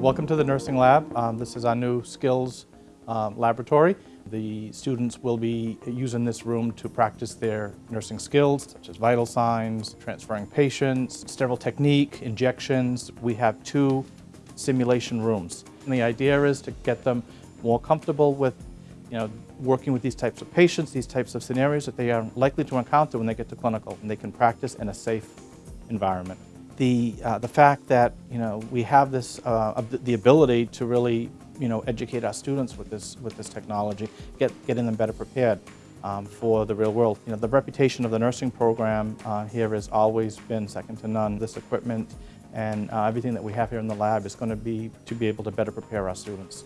Welcome to the Nursing Lab. Um, this is our new skills um, laboratory. The students will be using this room to practice their nursing skills, such as vital signs, transferring patients, sterile technique, injections. We have two simulation rooms. And the idea is to get them more comfortable with you know, working with these types of patients, these types of scenarios that they are likely to encounter when they get to clinical, and they can practice in a safe environment. The, uh, the fact that you know, we have this, uh, the ability to really you know, educate our students with this, with this technology, get, getting them better prepared um, for the real world. You know, the reputation of the nursing program uh, here has always been second to none. This equipment and uh, everything that we have here in the lab is going to be to be able to better prepare our students.